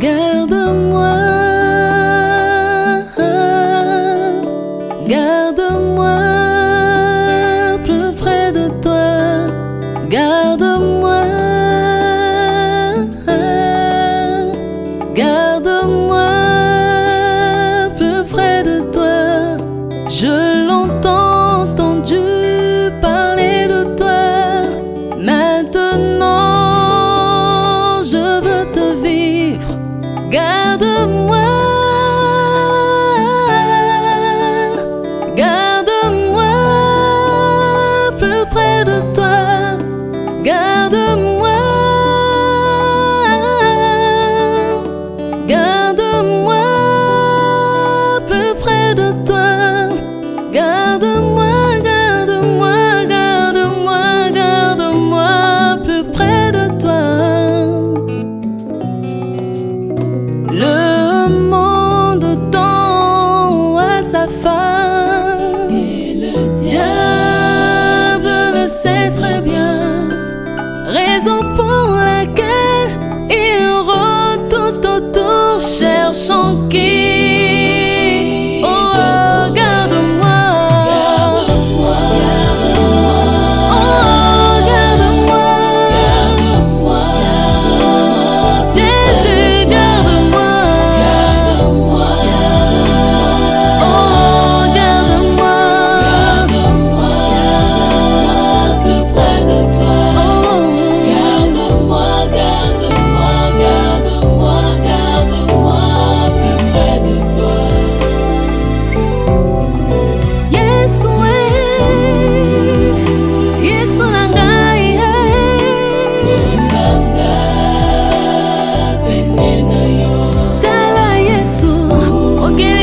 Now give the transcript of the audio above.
Garde-moi, garde-moi. Garde-moi, garde-moi plus près de toi. Garde-moi, garde-moi. C'est très bien, raison pour laquelle il rôde tout autour, cherchant qui tala yesu okeli